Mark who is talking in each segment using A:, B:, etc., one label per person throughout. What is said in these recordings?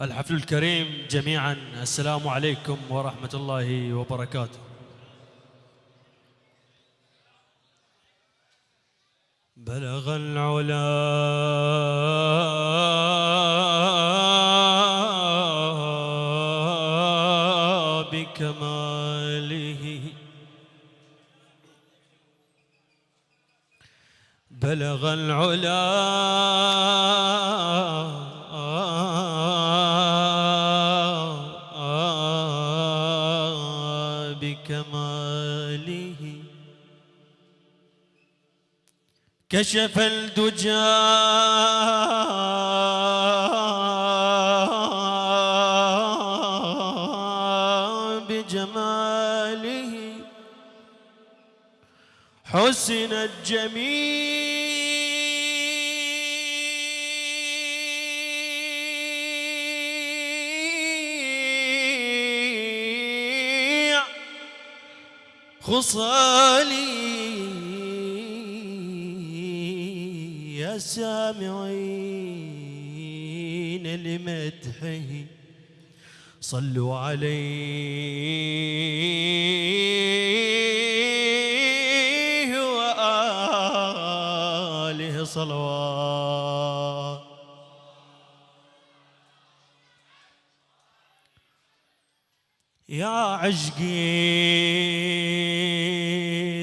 A: الحفل الكريم جميعا. السلام عليكم ورحمة الله وبركاته. بلغ العلا بكماله. بلغ العلا كشف الدجى بجماله. حسن الجميع خصالي. يا سامعين لمدحه. صلوا عليه وآله صلوات. يا عشقي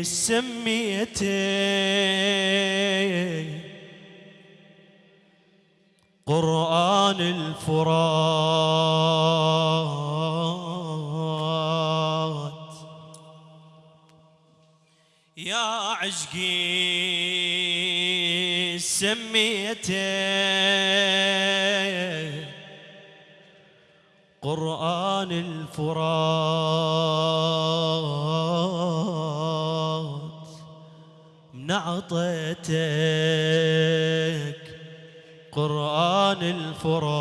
A: سميته يا عشقي سميته قرآن الفرات من عطيتك. قرآن الفرات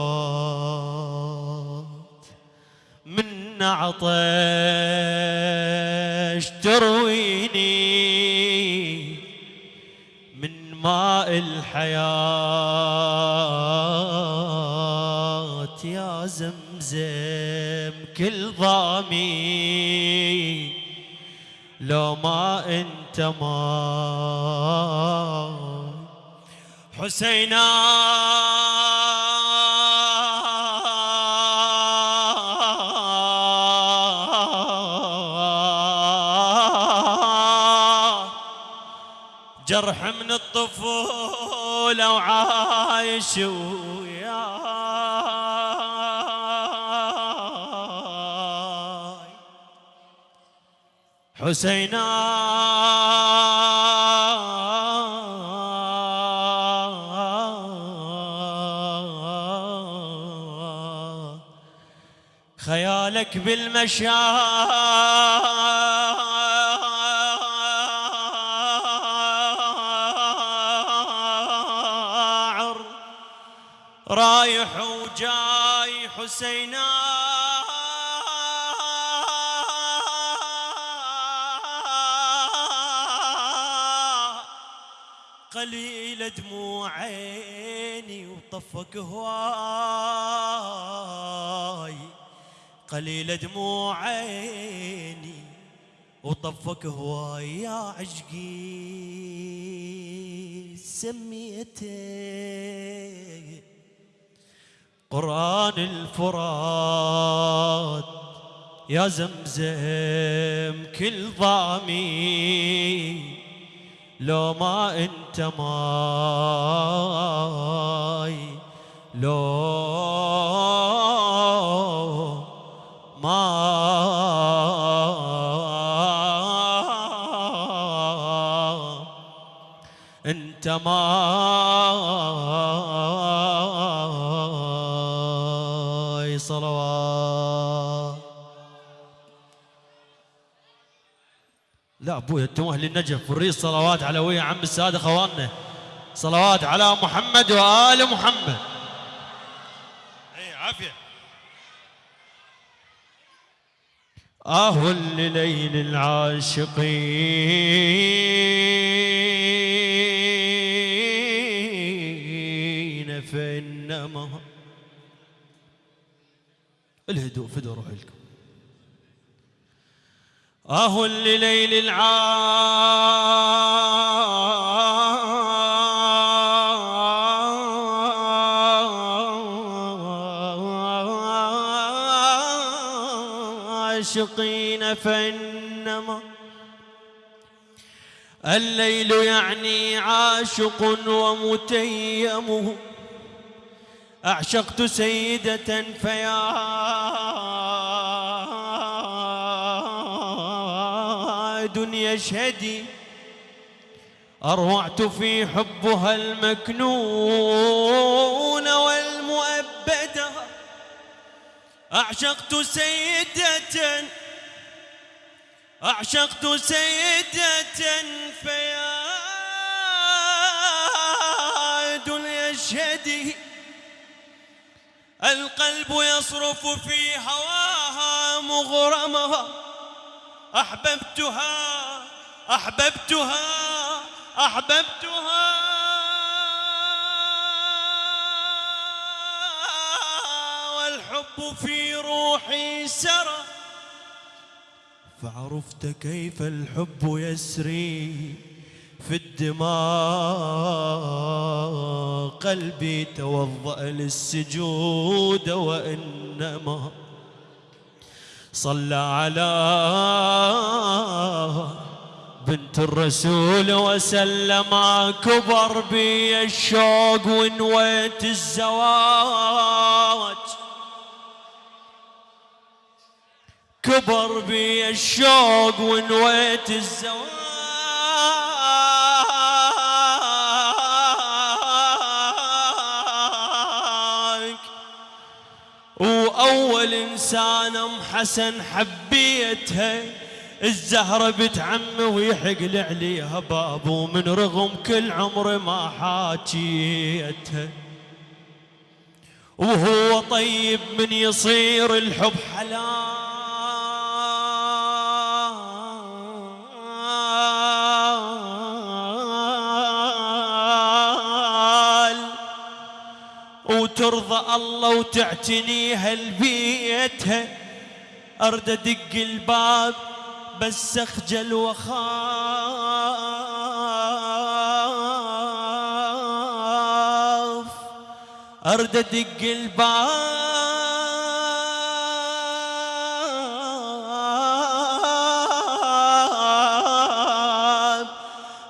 A: من عطش ترويني الحياة يا زمزم كل ضامي. لو ما انت ما حسينا. جرح من الطفولة وعايش وياي. حسينا خيالك بالمشاعر. رايح وجاي حسينا. قليل دموع عيني وطفك هواي. قليل دموع عيني وطفك هواي. يا عشقي سميته قرآن الفرات. يا زمزم كل ضامي لو ما انت ماي لو ما انت ماي. لا ابويا أنتم أهل النجف والريس صلوات على ويا عم السادة خواننا صلوات على محمد وآل محمد. اي عافية. آه لليل العاشقين فإنما الهدوء فدوا روح لكم آه لليل العاشقين فإنما الليل يعني عاشق ومتيمه أعشقت سيدة فيا دنيا اشهدي أروعت في حبها المكنون والمؤبدة أعشقت سيدة أعشقت سيدة فيا اشهدي القلب يصرف في هواها مغرمها. أحببتها أحببتها أحببتها. والحب في روحي سرى. فعرفت كيف الحب يسري في الدماء. قلبي توضأ للسجود وإنما صلى على بنت الرسول وسلم كبر بي الشوق ونويت الزواج. كبر بي الشوق ونويت الزواج. وأول إنسان أم حسن حبيتها الزهرة بنت عمه ويحق عليها بابو من رغم كل عمر ما حاكيتها وهو طيب من يصير الحب حلال. وترضى الله وتعتنيها لبيتها. أرد أدق الباب بس أخجل واخاف أرد أدق الباب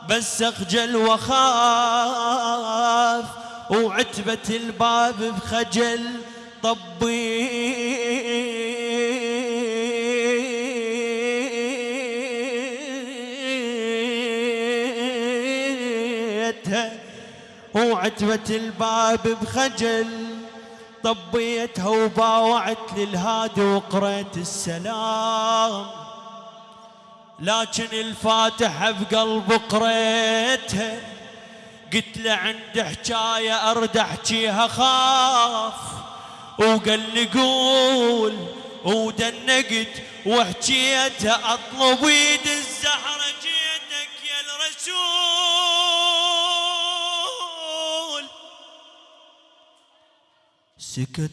A: بس أخجل واخاف وعتبة الباب بخجل طبي وعتبة الباب بخجل طبيتها وباوعت للهادي وقريت السلام. لكن الفاتحة بقلب قريتها قلت له عند حكاية أرد أحكيها خاف. وقال لي قول ودنقت وحكيتها أطلب يد الزهرة جيتك يا الرسول. سكت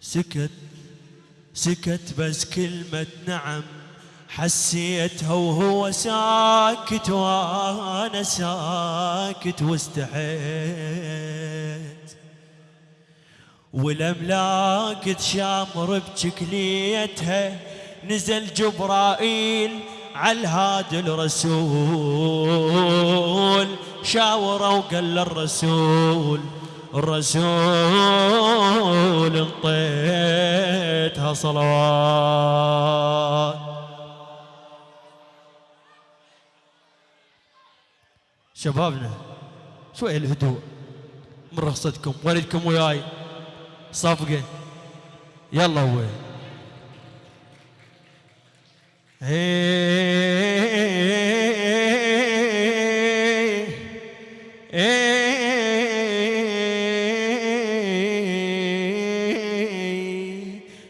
A: سكت سكت بس كلمة نعم. حسيتها وهو ساكت وأنا ساكت واستحيت. والاملاك تشامر بشكليتها نزل جبرائيل على الهادي الرسول. شاوره وقال للرسول الرسول انطيتها صلوات شبابنا شوي الهدوء. من رخصتكم والدكم وياي. صفقة. يلا هو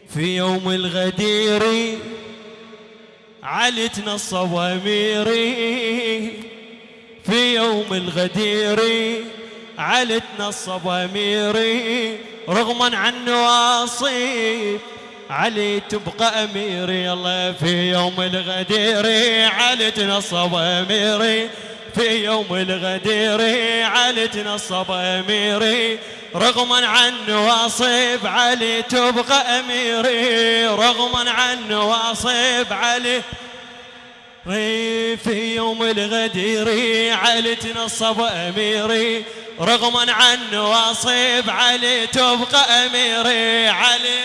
A: في يوم الغدير علتنا الصواميري يوم الغدير علتنا الصباميري رغما عن نواصيب علي تبقى أميري الله في يوم الغدير علي تنصب أميري في يوم الغدير علي تنصب أميري رغما عن نواصب علي تبقى أميري رغما عن نواصب علي في يوم الغدير علي تنصب أميري رغما عن نواصب علي تبقى أميري علي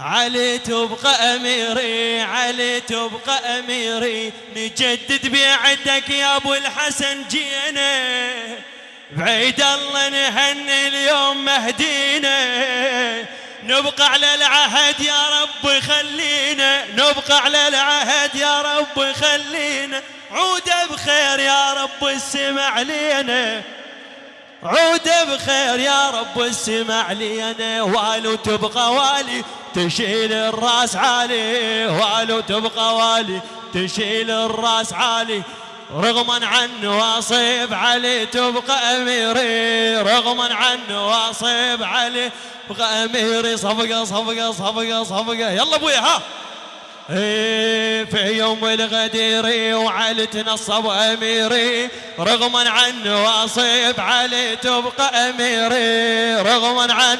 A: علي تبقى أميري علي تبقى أميري نجدد بيعتك يا أبو الحسن جينا. بعيد الله نهني اليوم مهدينا. نبقى على العهد يا رب خلينا. نبقى على العهد يا رب خلينا. عود بخير يا رب السمع لينا. عود بخير يا رب السمع لينا. والو تبقى والي تشيل الراس عالي والو تبقى والي تشيل الراس عالي رغما عن واصب علي تبقى أميري. رغما عن واصب علي تبقى أميري. صفقة صفقة صفقة صفقة. يلا أبويا ها. إيه، في يوم الغدير وعلي تنصب أميري. رغما عن واصب علي تبقى أميري. رغما عن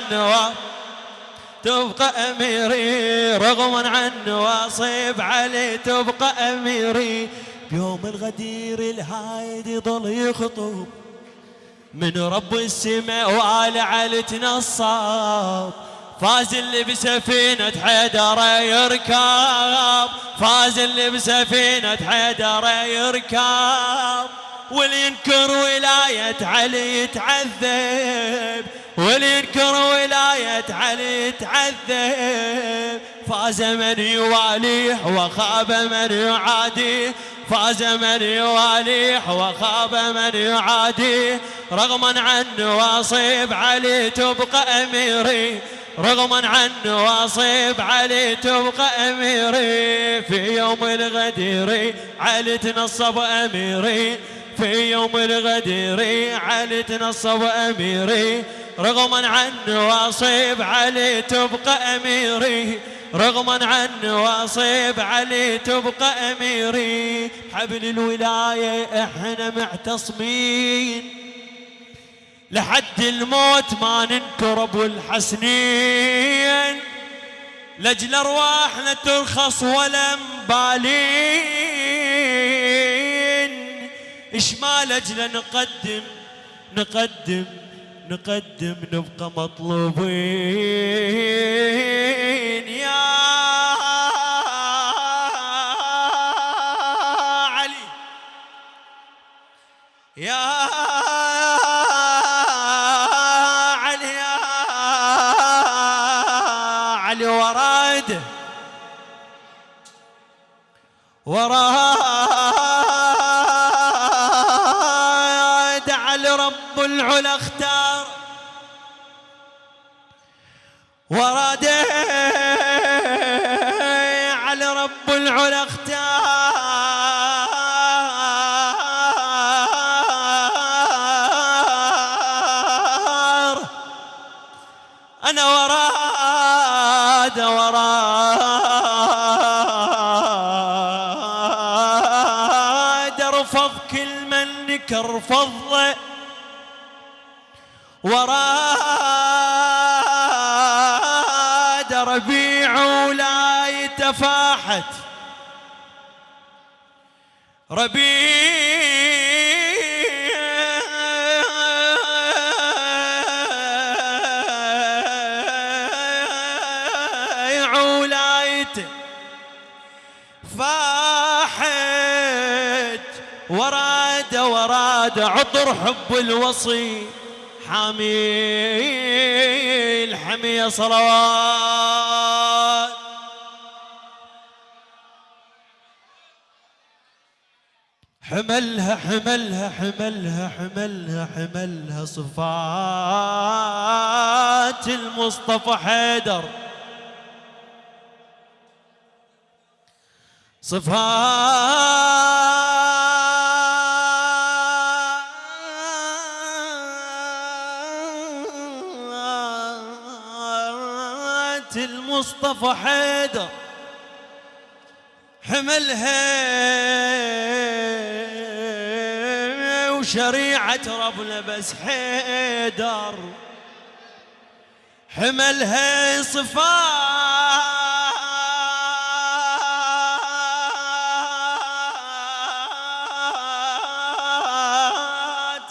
A: تبقى أميري. رغما عن واصب علي تبقى أميري. بيوم الغدير الهايد يظل يخطب من رب السماء وآل علي تنصب فاز اللي بسفينة حيدر يركب. فاز اللي بسفينة حيدر يركب. واللي ينكر ولاية علي يتعذب. واللي ينكر ولاية علي يتعذب. فاز من يواليه وخاب من يعاديه. فاز من يواليه وخاب من يعاديه. رغما عن واصيب علي تبقى أميري. رغما عن واصيب علي تبقى أميري. في يوم الغدير علي تنصب أميري. في يوم الغدير علي تنصب أميري. رغما عن واصيب علي تبقى أميري. رغما عن واصيب علي تبقى أميري. حبل الولاية إحنا معتصمين لحد الموت ما ننكر أبو الحسنين. لاجل ارواحنا ترخص ولا مبالين إيش ما لاجل نقدم نقدم. نقدم نبقى مطلوبين. يا علي. يا وراد. على رب العلا. ذكر فضله وراد ربيع ولا يتفاحت. ربيع وراد عطر حب الوصي. حامي الحمية صلوات. حملها حملها حملها حملها حملها صفات المصطفى حيدر. صفات المصطفى حيدر. حملها وشريعة ربنا بس حيدر. حملها صفات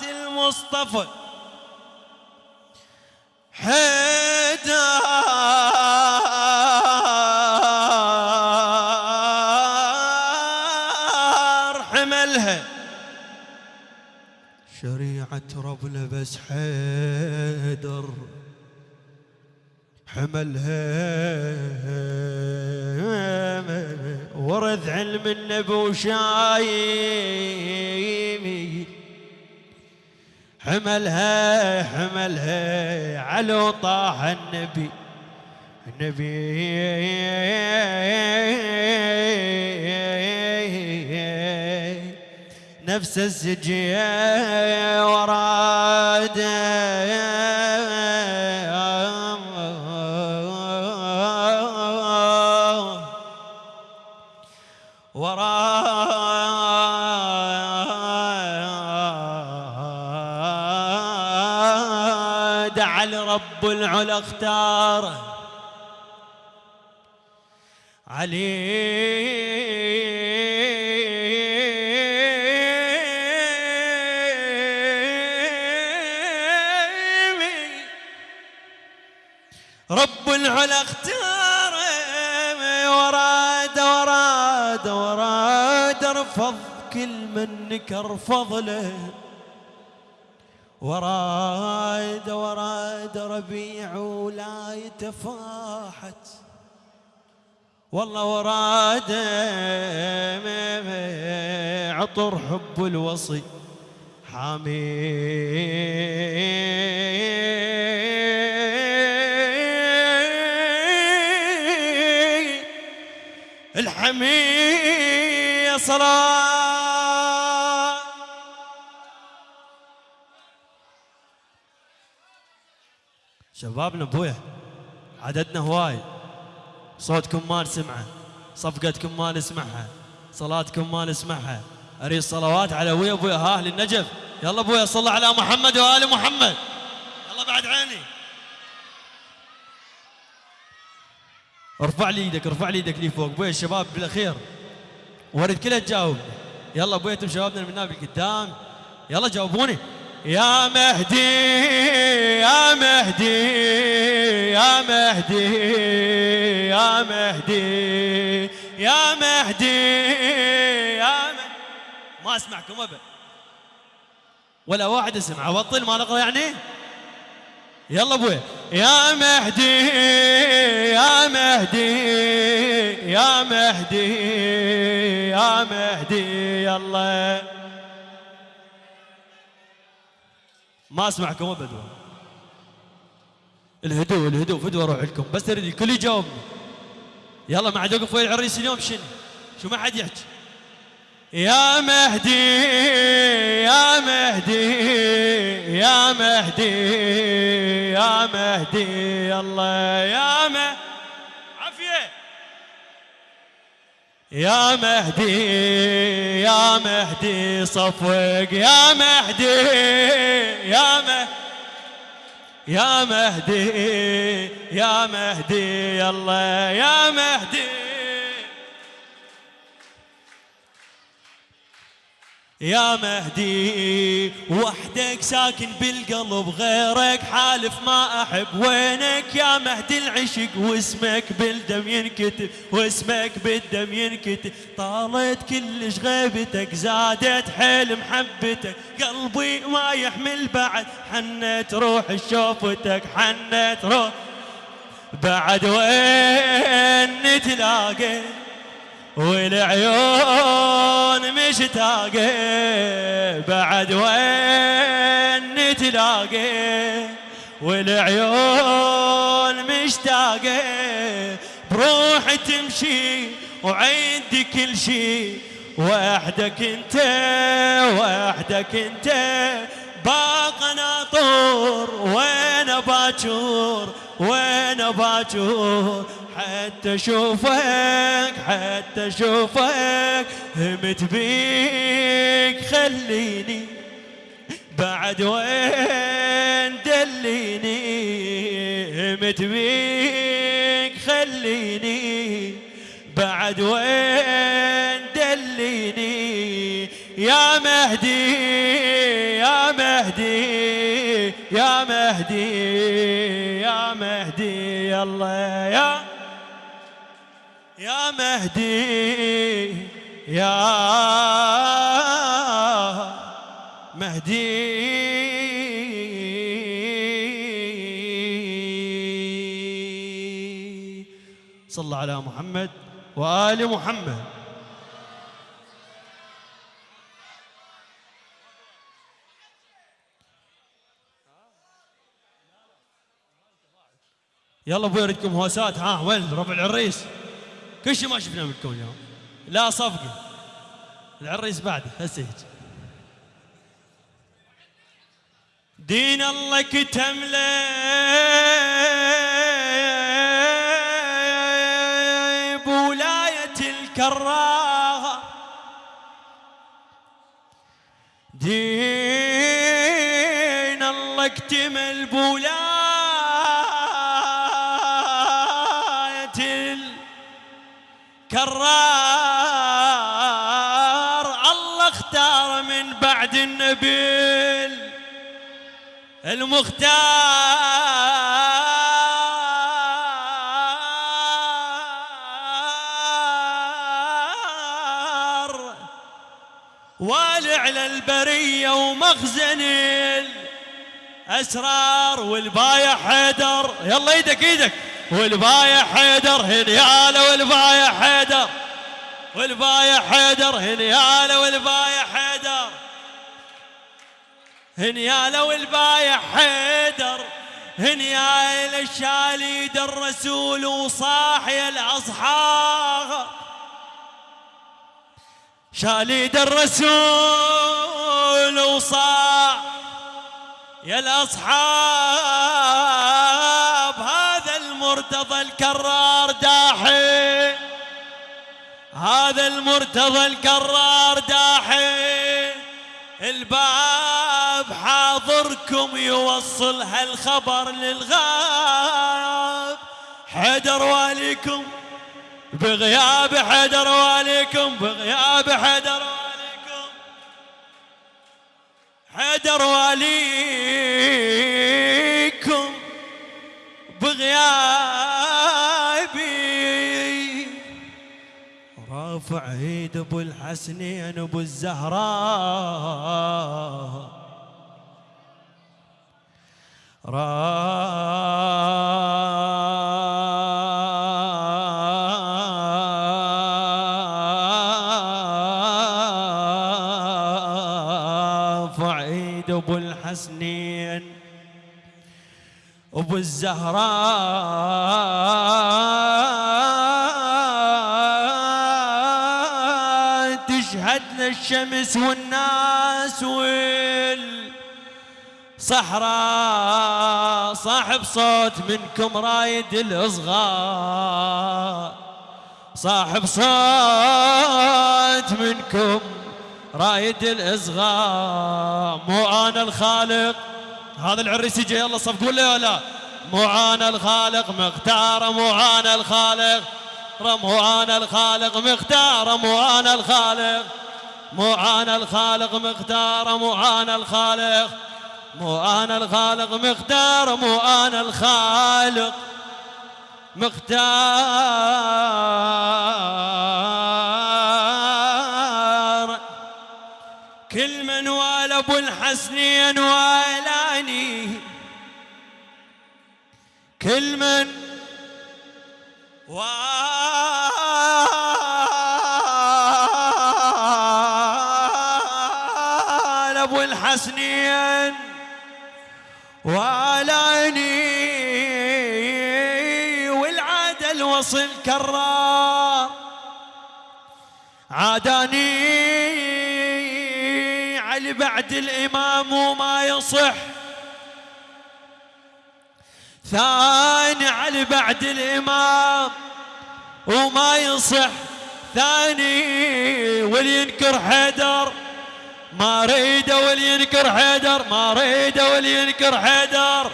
A: المصطفى. حيدر. ربنا بس حيدر حملها. ورث علم النبي وشايمي. حملها حملها على طه النبي. النبي نفس السجية وراده. وراد على رب العلا اختاره. علي العلا اختار وراد وراد وراد رفض كل من نكر فضله وراد وراد ربيع ولا يتفاحت. والله وراد عطر حب الوصي. حامي. الحمية صلاة. شبابنا ابويا عددنا هواي. صوتكم ما نسمعه صفقتكم ما نسمعها صلاتكم ما نسمعها. أريد صلوات على ابويا ابويا ها أهل النجف يلا ابويا صل على محمد وآل محمد. يلا بعد عيني. ارفع لي إيدك ارفع لي إيدك لي فوق. ابويا الشباب بالأخير. ورد كلها تجاوب يلا ابويا أنتم شبابنا من هنا بالقدام يلا جاوبوني. يا مهدي يا مهدي يا مهدي يا مهدي يا مهدي يا ما اسمعكم أبد. ولا واحد يسمع أبطل ما نقرأ يعني؟ يلا أبوي يا مهدي يا مهدي يا مهدي يا مهدي يلا. ما أسمعكم ابد الهدوء الهدوء فدوه أروح لكم بس أريد الكل يجاوبني. يلا ما عاد يوقف ويا العريس اليوم شنو؟ شو ما حد يحكي. يا مهدي يا مهدي يا مهدي يا مهدي الله يا مهدي عافية. يا مهدي يا مهدي صفوق يا مهدي يا مهدي يا مهدي يا مهدي يلا يا مهدي. يا مهدي وحدك ساكن بالقلب غيرك حالف ما أحب وينك. يا مهدي العشق واسمك بالدم ينكتب واسمك بالدم ينكتب. طالت كلش غيبتك زادت حيل محبتك. قلبي ما يحمل بعد حنت روح شوفتك حنت روح. بعد وين نتلاقى والعيون مشتاقة بعد وين نتلاقى والعيون مشتاقة بروح تمشي وعندي كل شي. وحدك انت وحدك انت باق ناطور وين باجور وين باجور حتى أشوفك حتى أشوفك همت بيك. خليني بعد وين دليني؟ همت بيك. خليني بعد وين دليني؟ يا مهدي يا مهدي يا مهدي يا مهدي يا يا مهدي يا مهدي. صلى على محمد وآل محمد. يلا أبوي اردكم هوسات؟ ها وين ربع العريس. كل شيء ما شفناه منكم اليوم. لا صفقة. العريس بعده هسه هيك دين الله كتم بولاية الكراهة. دين الله اكتمل بولاية الكرار الله اختار من بعد النبي المختار. والع على البرية ومخزن الأسرار والبايع حيدر. يلا إيدك إيدك. والبايع حيدر هنياله والبايع حيدر. والبايع حيدر هنياله والبايع حيدر. هنياله والبايع حيدر. هنيال الشاليد الرسول وصاحي الأصحاب. شاليد الرسول وصاح يا الأصحاب. الكرار داحي هذا المرتضى الكرار داحي الباب حاضركم يوصل هالخبر للغاب. حيدر واليكم بغياب حيدر واليكم بغياب حيدر واليكم. حيدر واليكم رافع ايد أبو الحسنين أبو الزهراء. ايد أبو الحسنين أبو الزهراء. للشمس والناس وال صحراء صاحب صوت منكم رايد الإصغاء. صاحب صوت منكم رايد الإصغاء. مو أنا الخالق. هذا العريس يجي يلا صفقوا له ولا مو أنا الخالق مختار مو أنا الخالق. مو أنا الخالق مختار مو أنا الخالق. مو أنا الخالق مختار مو أنا الخالق. مو أنا الخالق مختار مو أنا الخالق مختار كل من وال أبو الحسنين والاني كل من وال ابو الحسنين والاني والعدل وصل كرار. عاداني علي بعد الإمام وما يصح. ثاني علي بعد الإمام وما يصح. ثاني والينكر حيدر. ما ريده ولينكر حيدر ما ريده ولينكر حيدر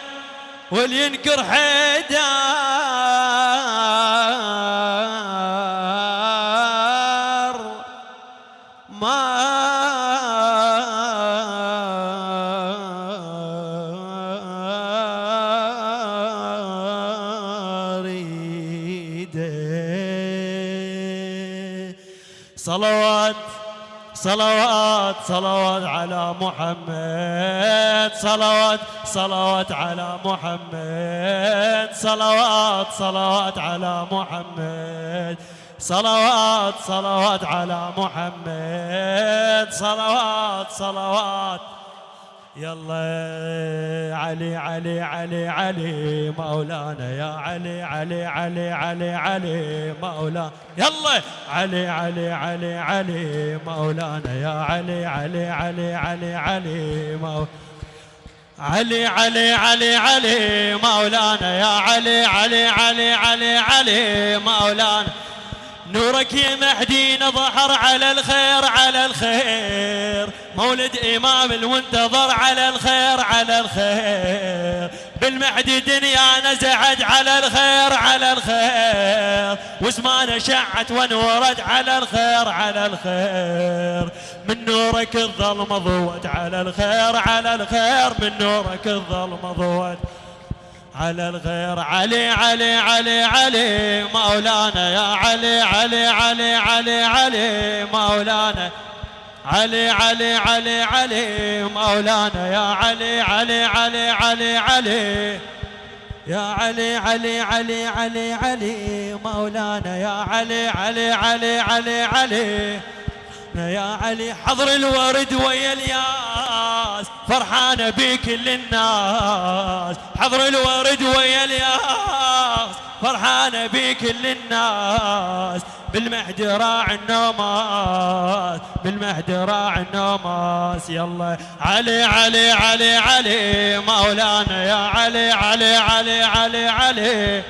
A: ولينكر حيدر. صلوات صلوات على محمد صلوات صلوات على محمد صلوات صلوات على محمد صلوات صلوات على محمد صلوات صلوات يلا علي علي علي علي مولانا يا علي علي علي علي علي مولانا يلا علي علي علي علي مولانا يا علي علي علي علي علي علي علي علي علي مولانا يا علي علي علي علي علي مولانا نورك يا مهدي ظهر على الخير على الخير. مولد إمام المنتظر على الخير على الخير. بالمهدي دنيا نزعت على الخير على الخير. وزمان شعت ونورت على الخير على الخير. من نورك الظلمة ضوت على الخير على الخير. من نورك الظلمة ضوت. على الغير علي علي علي علي مولانا يا علي علي علي علي علي مولانا علي علي علي علي مولانا يا علي علي علي علي علي يا علي علي علي علي علي مولانا يا علي علي علي علي علي يا علي حضر الورد ويا الياس فرحانة بكل الناس حضر الورد ويا الياس فرحانة بكل الناس بالمهد راع النوماس بالمهد راع النوماس. يلا علي علي علي علي مولانا يا علي علي علي علي, علي علي.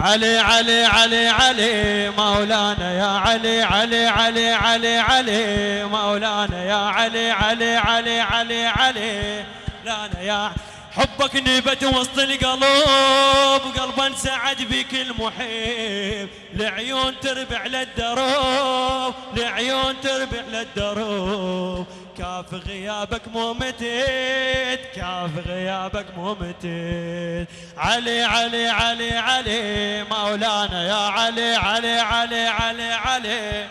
A: علي علي علي مولانا يا علي علي علي علي علي مولانا يا علي علي علي علي علي لانا يا حبك نبت وسط القلوب قلبا سعد بك المحب لعيون تربع للدروب لعيون تربع للدروب. كاف غيابك مو متيت كاف غيابك مو متيت. علي علي علي علي مولانا يا علي علي علي علي علي علي.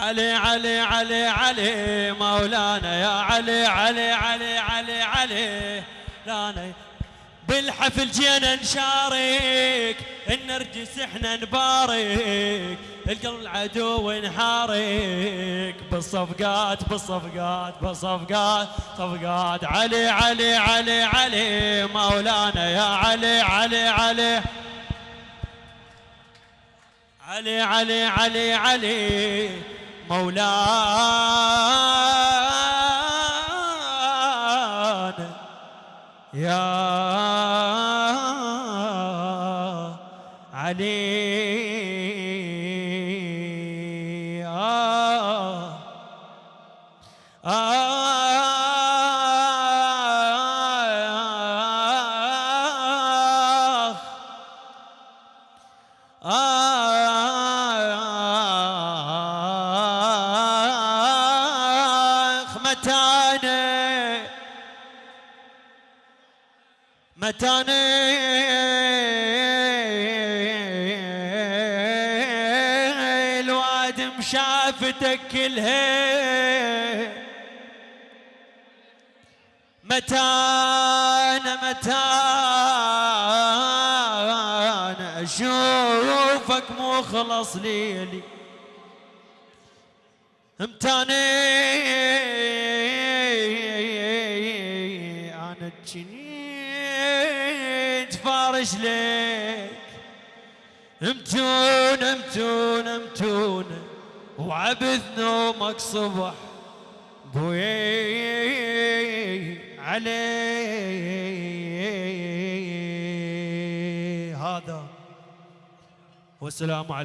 A: علي علي علي مولانا يا علي علي علي علي علي لانا بالحفل جينا نشارك النرجس إحنا نبارك القلب العدو نحارك بالصفقات بالصفقات بالصفقات صفقات علي علي علي علي مولانا يا علي علي علي علي علي علي علي مولانا. يا متانة. متانة. الواد مشافتك كلها. متانة متانة. أشوفك مخلص ليلي. امتاني رجلك امتون امتون امتون وعبد نومك صبح. بوي علي هذا. والسلام عليكم.